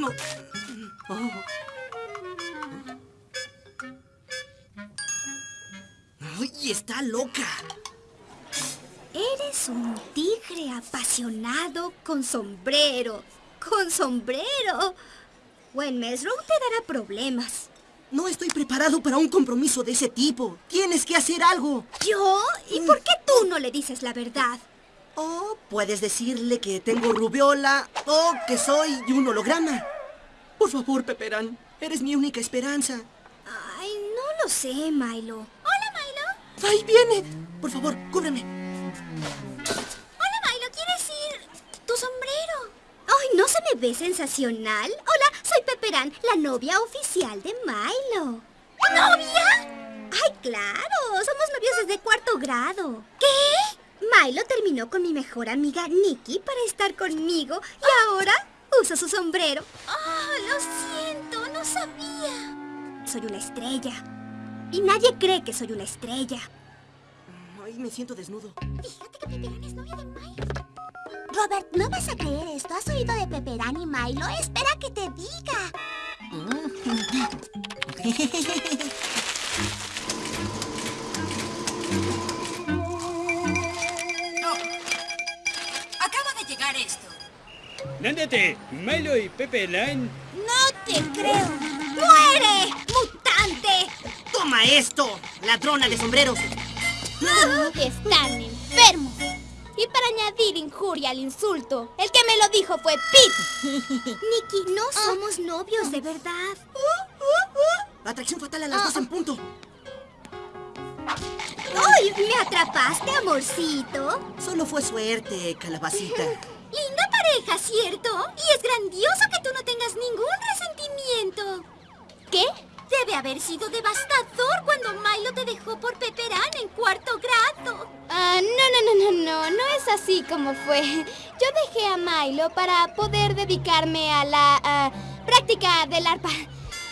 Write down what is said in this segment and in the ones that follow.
No. Oh. ¡Ay, está loca! Eres un tigre apasionado con sombrero. ¡Con sombrero! Buen Mesro te dará problemas. No estoy preparado para un compromiso de ese tipo. Tienes que hacer algo. ¿Yo? ¿Y por qué tú no le dices la verdad? Oh, puedes decirle que tengo rubiola o que soy un holograma. Por favor, Peperán. Eres mi única esperanza. Ay, no lo sé, Milo. Hola, Milo. ¡Ahí viene! Por favor, cúbreme. Hola, Milo. ¿Quieres ir? Tu sombrero. Ay, ¿no se me ve sensacional? Hola, soy Peperán, la novia oficial de Milo. ¿Novia? Ay, claro. Somos novios desde cuarto grado. ¿Qué? Milo terminó con mi mejor amiga Nikki para estar conmigo y ahora usa su sombrero. Oh, lo siento, no sabía. Soy una estrella. Y nadie cree que soy una estrella. Ay, me siento desnudo. Fíjate que Peperán es novia de Milo. Robert, no vas a creer esto. ¿Has oído de Peperán y Milo? Espera que te diga. Nándate, Milo y Pepe Line. No te creo. ¡Muere! ¡Mutante! ¡Toma esto! ¡Ladrona de sombreros! Están enfermos. Y para añadir injuria al insulto, el que me lo dijo fue Pete. Nikki, no somos novios de verdad. Atracción fatal a las dos en punto. ¡Ay! ¿Me atrapaste, amorcito? Solo fue suerte, calabacita. Linda pareja, ¿cierto? Y es grandioso que tú no tengas ningún resentimiento. ¿Qué? Debe haber sido devastador cuando Milo te dejó por Peperán en cuarto grado. Ah, no, no, no, no, no. No es así como fue. Yo dejé a Milo para poder dedicarme a la ah, práctica del arpa.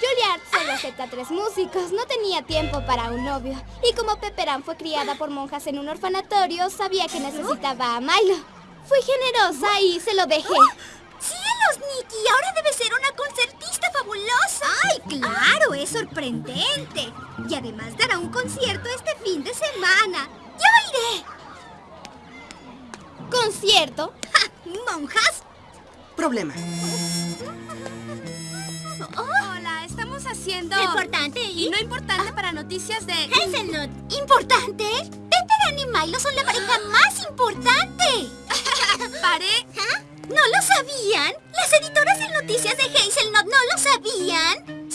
Juilliard solo acepta tres músicos. No tenía tiempo para un novio. Y como Peperán fue criada por monjas en un orfanatorio, sabía que necesitaba a Milo. Fui generosa y se lo dejé. ¡Cielos, Nikki! Ahora debe ser una concertista fabulosa. ¡Ay, claro! Es sorprendente. Y además dará un concierto este fin de semana. ¡Yo iré! ¿Concierto? ¡Ja! ¿Monjas? Problema. Haciendo... Importante Y no importante para noticias de... Hazelnut. ¿Importante? Peperán y Milo son la pareja más importante. ¿Pareja? ¿No lo sabían? Las editoras de noticias de Hazelnut no lo sabían.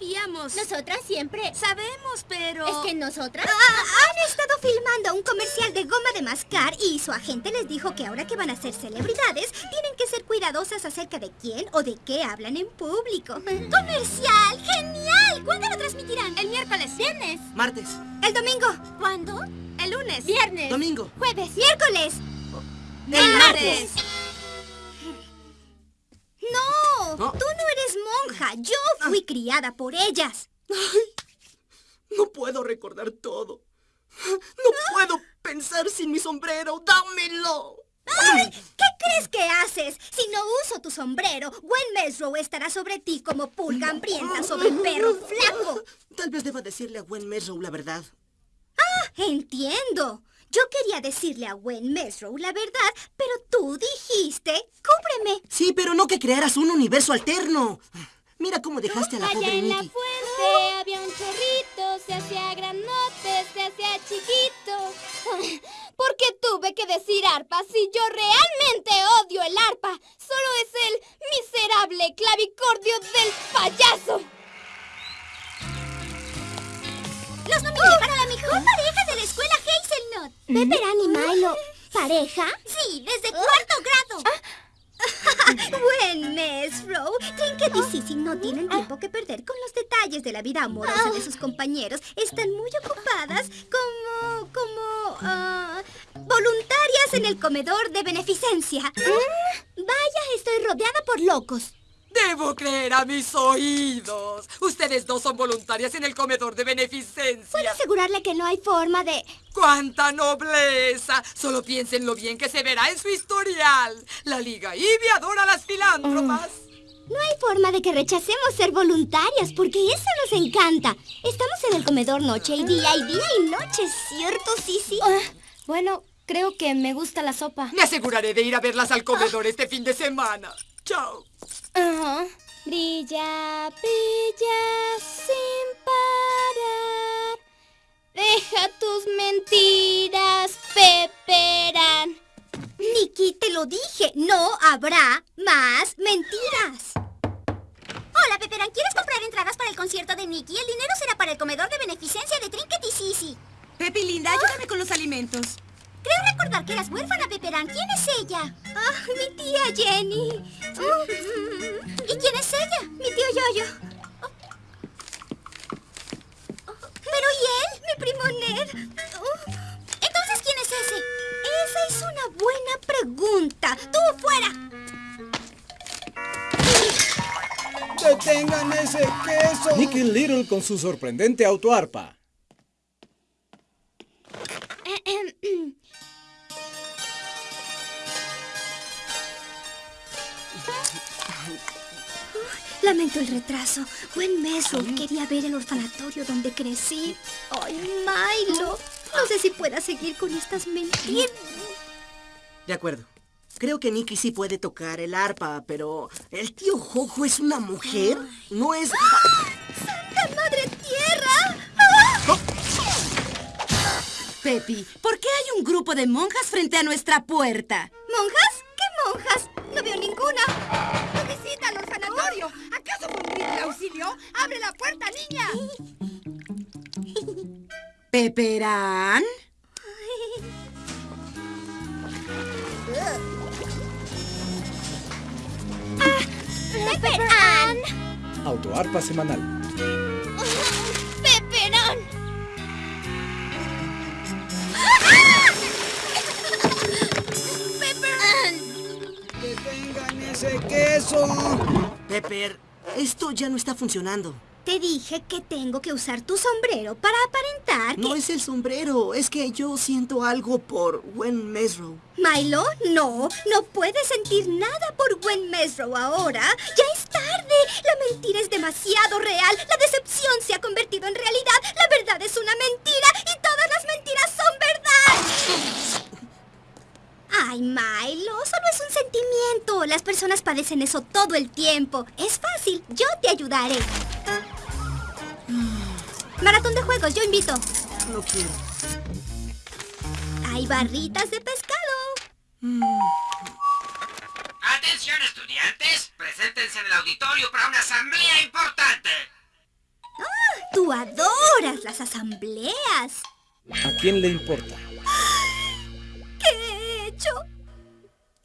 Sabíamos. Nosotras siempre. Sabemos, pero... ¿Es que nosotras? Ah, han estado filmando un comercial de goma de mascar y su agente les dijo que ahora que van a ser celebridades, tienen que ser cuidadosas acerca de quién o de qué hablan en público. ¡Comercial! ¡Genial! ¿Cuándo lo transmitirán? El miércoles. Viernes. Martes. El domingo. ¿Cuándo? El lunes. Viernes. Domingo. Jueves. Miércoles. El martes. No, No. tú no eres Yo fui criada por ellas. No puedo recordar todo. No puedo pensar sin mi sombrero. ¡Dámelo! ¡Ay! ¿Qué crees que haces? Si no uso tu sombrero, Gwen Mesrow estará sobre ti como pulga hambrienta sobre un perro flaco. Tal vez deba decirle a Gwen Mesrow la verdad. Entiendo. Yo quería decirle a Gwen Mesrow la verdad, pero tú dijiste, cúbreme. Sí, pero no que crearas un universo alterno. Mira cómo dejaste a la Allá pobre en la fuente había un chorrito, se hacía granote, se hacía chiquito. ¿Por qué tuve que decir arpa si yo realmente odio el arpa? Solo es el miserable clavicordio del payaso. Los nominé para la mejor pareja de la escuela Hazelnut. ¿Peperán y Milo? ¿Pareja? Sí, desde cuarto grado. Gwen Mesrow, Trinket y Sissy no tienen tiempo que perder con los detalles de la vida amorosa de sus compañeros. Están muy ocupadas como... como... ah, voluntarias en el comedor de beneficencia. Vaya, estoy rodeada por locos. Debo creer a mis oídos. Ustedes dos son voluntarias en el comedor de Puedo beneficencia. asegurarle que no hay forma de... ¡Cuánta nobleza! Solo piensen lo bien que se verá en su historial. La Liga Ivy adora a las filántropas. No hay forma de que rechacemos ser voluntarias, porque eso nos encanta. Estamos en el comedor noche y día y día y noche, ¿cierto, Sisi? Ah, bueno, creo que me gusta la sopa. Me aseguraré de ir a verlas al comedor este fin de semana. ¡Chao! Ajá. Brilla, brilla sin parar. Deja tus mentiras, Peperán. Nikki, te lo dije, no habrá más mentiras. Hola, Peperán, ¿quieres comprar entradas para el concierto de Nikki? El dinero será para el comedor de beneficencia de Trinket y Sisi. Pepi, linda, ayúdame con los alimentos. Creo recordar que eras huérfana, Peperán. ¿Quién es ella? Ah, mi tía Jenny. ¿Y quién es ella? Mi tío Yoyo. Pregunta. ¡Tú fuera! ¡Detengan ese queso! Nicky Little con su sorprendente autoarpa. Lamento el retraso. Buen Mesro quería ver el orfanatorio donde crecí. ¡Ay, Milo! No sé si pueda seguir con estas mentiras. De acuerdo. Creo que Nicky sí puede tocar el arpa, pero ¿el tío Jojo es una mujer? No es... ¡Santa Madre Tierra! Pepi, ¿por qué hay un grupo de monjas frente a nuestra puerta? ¿Monjas? ¿Qué monjas? No veo ninguna. ¡No visita al orfanatorio! ¿Acaso grito de auxilio? ¡Abre la puerta, niña! ¿Peperán? ¡Peperán! Autoarpa semanal. ¡Peperán! ¡Detengan ese queso! Pepper, esto ya no está funcionando. Te dije que tengo que usar tu sombrero para aparentar que... No es el sombrero, es que yo siento algo por Gwen Mesrow. Milo, no, no puedes sentir nada por Gwen Mesrow ahora. Ya es tarde. La mentira es demasiado real. La decepción se ha convertido en realidad. La verdad es una mentira y todas las mentiras son verdad. Ay, Milo, solo es un sentimiento. Las personas padecen eso todo el tiempo. Es fácil, yo te ayudaré. Maratón de juegos, yo invito. No quiero. Hay barritas de pescado. Atención estudiantes, preséntense en el auditorio para una asamblea importante. Tú adoras las asambleas. ¿A quién le importa?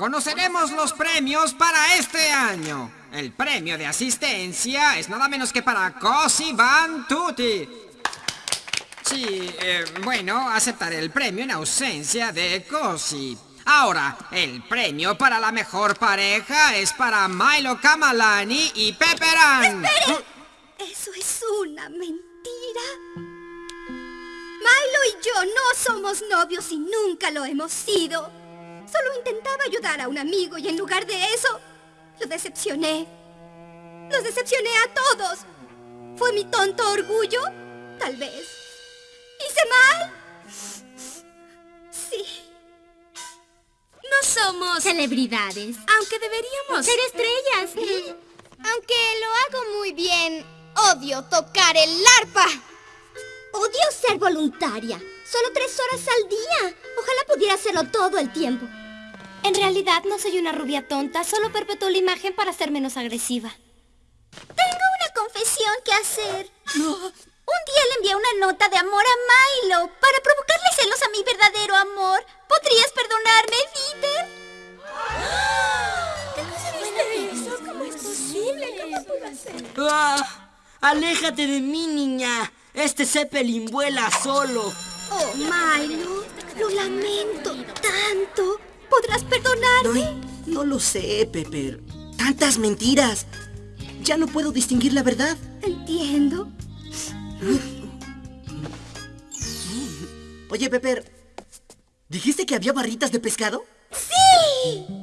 Conoceremos los premios para este año. El premio de asistencia es nada menos que para Cosi Van Tutti. Sí, eh, bueno, aceptaré el premio en ausencia de Cosi. Ahora, el premio para la mejor pareja es para Milo Kamalani y Pepperan. Eso es una mentira. Milo y yo no somos novios y nunca lo hemos sido. Solo intentaba ayudar a un amigo y en lugar de eso, lo decepcioné. Los decepcioné a todos. ¿Fue mi tonto orgullo? Tal vez. ¿Hice mal? Sí. No somos... Celebridades. Aunque deberíamos... Ser estrellas. Aunque lo hago muy bien, odio tocar el arpa. Odio ser voluntaria. Solo tres horas al día. Pudiera hacerlo todo el tiempo. En realidad no soy una rubia tonta, solo perpetuo la imagen para ser menos agresiva. Tengo una confesión que hacer. Un día le envié una nota de amor a Milo para provocarle celos a mi verdadero amor. ¿Podrías perdonarme, Peter? ¡Ah! ¡Aléjate de mí, niña! Este Zeppelin vuela solo. Oh, Milo, lo lamento tanto. ¿Podrás perdonarme? No, no lo sé, Pepper. Tantas mentiras. Ya no puedo distinguir la verdad. Entiendo. Oye, Pepper, ¿dijiste que había barritas de pescado? ¡Sí!